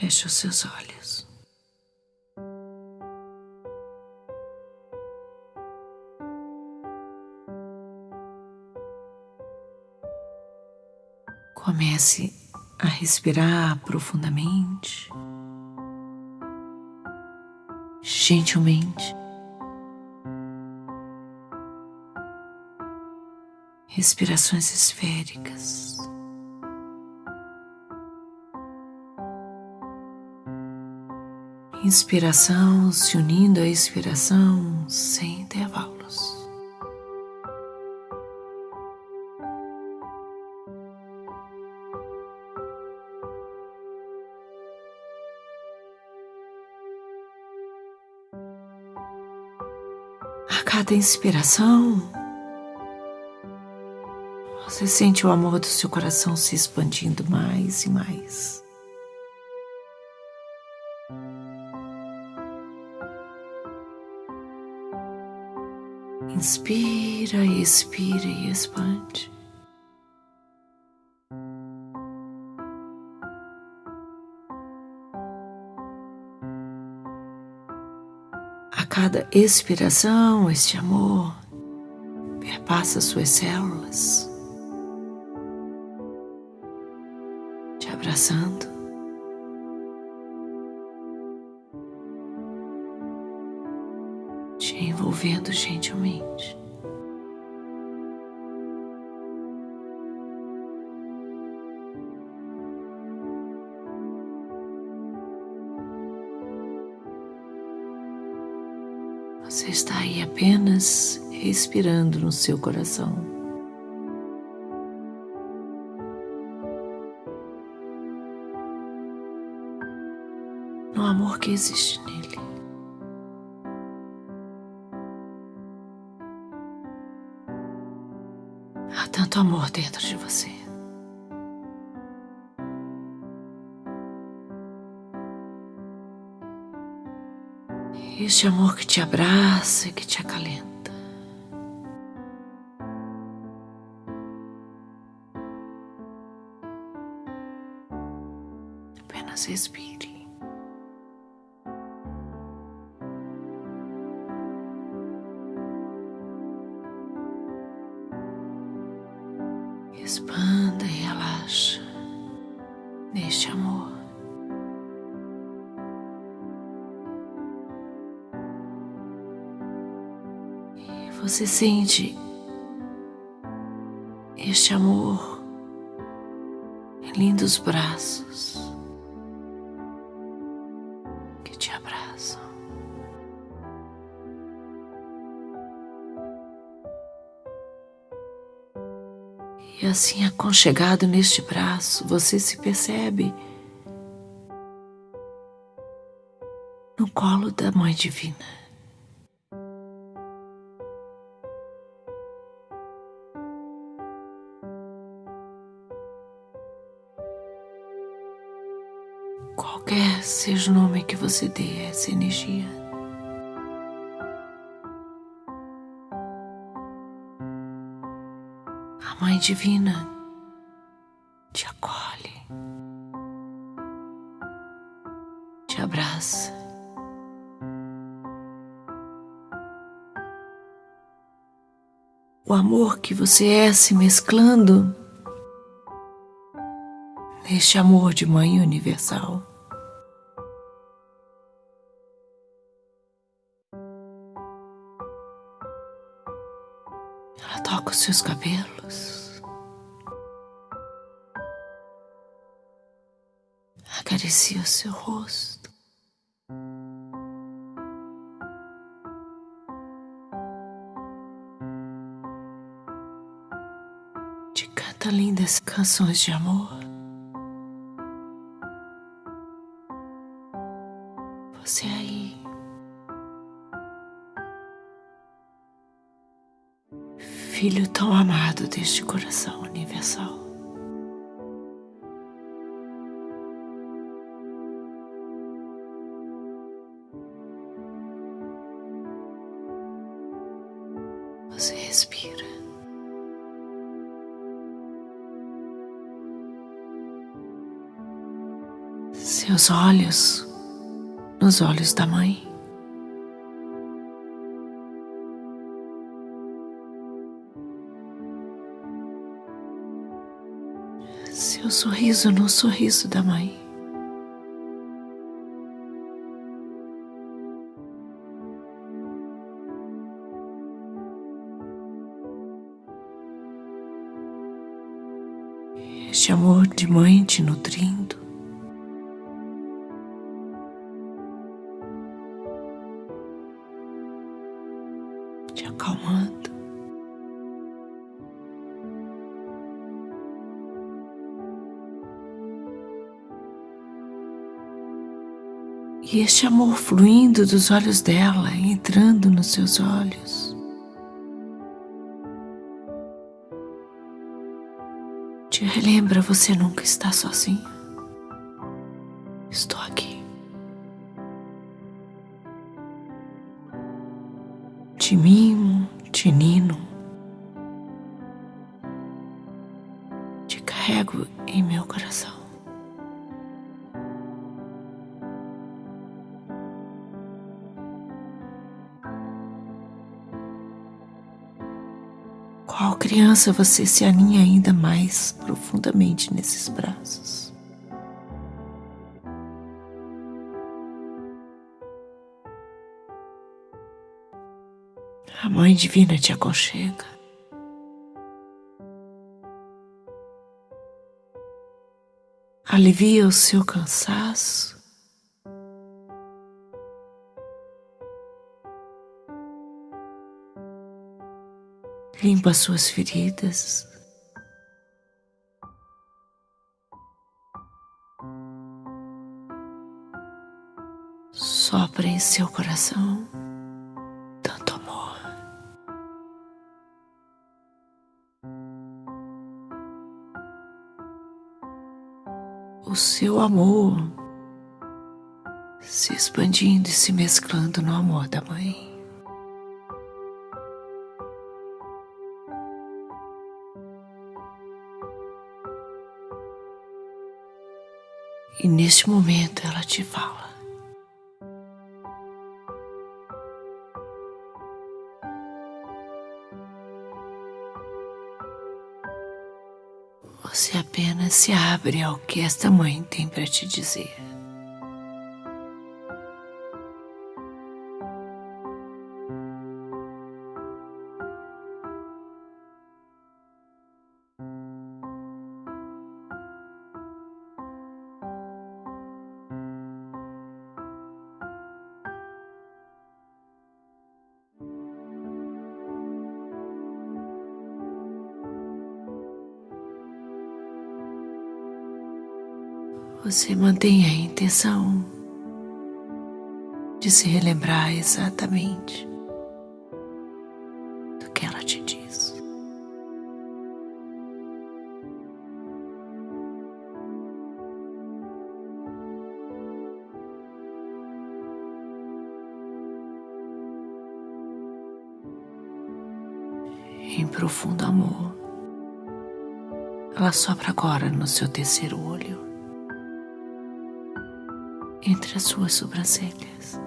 Feche os seus olhos. Comece a respirar profundamente, gentilmente. Respirações esféricas. Inspiração se unindo à expiração sem intervalos. A cada inspiração, você sente o amor do seu coração se expandindo mais e mais. Inspira, expira e expande. A cada expiração, este amor perpassa suas células, te abraçando. Te envolvendo gentilmente. Você está aí apenas respirando no seu coração. No amor que existe nele. Tanto amor dentro de você. Este amor que te abraça e que te acalenta. Apenas respire. Neste amor. E você sente este amor em lindos braços E assim, aconchegado neste braço, você se percebe no colo da Mãe Divina. Qualquer seja o nome que você dê a essa energia. Divina te acolhe, te abraça. O amor que você é se mesclando neste amor de Mãe Universal. Ela toca os seus cabelos, acaricia seu rosto. Te canta lindas canções de amor. Você aí filho tão amado deste coração universal. Você respira. Seus olhos nos olhos da mãe. Seu sorriso no sorriso da mãe. Este amor de mãe te nutrindo. Te acalmando. E este amor fluindo dos olhos dela, entrando nos seus olhos. Te relembra, você nunca está sozinho. Estou aqui. Te mimo, Qual criança você se aninha ainda mais profundamente nesses braços? A Mãe Divina te aconchega. Alivia o seu cansaço. Limpa suas feridas. Sopra em seu coração tanto amor. O seu amor se expandindo e se mesclando no amor da mãe. Neste momento ela te fala. Você apenas se abre ao que esta mãe tem para te dizer. Você mantenha a intenção de se relembrar exatamente do que ela te diz. Em profundo amor, ela sopra agora no seu terceiro olho entre as suas sobrancelhas.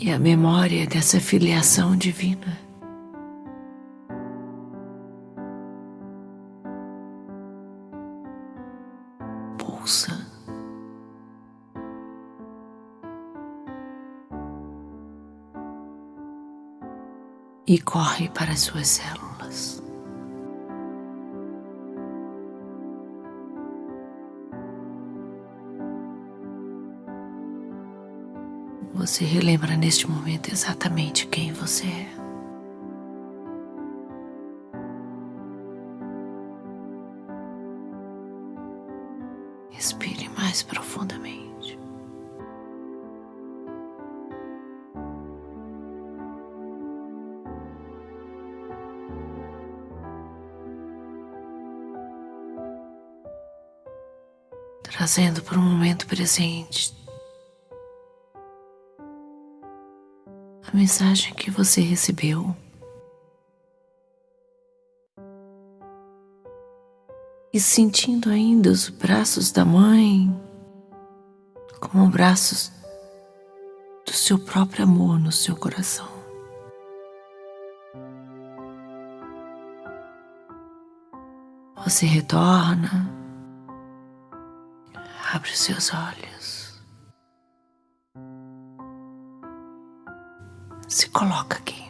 E a memória dessa filiação divina pulsa e corre para as suas células. Você relembra neste momento exatamente quem você é. trazendo para o momento presente. A mensagem que você recebeu. E sentindo ainda os braços da mãe como braços do seu próprio amor no seu coração. Você retorna abre seus olhos, se coloca aqui.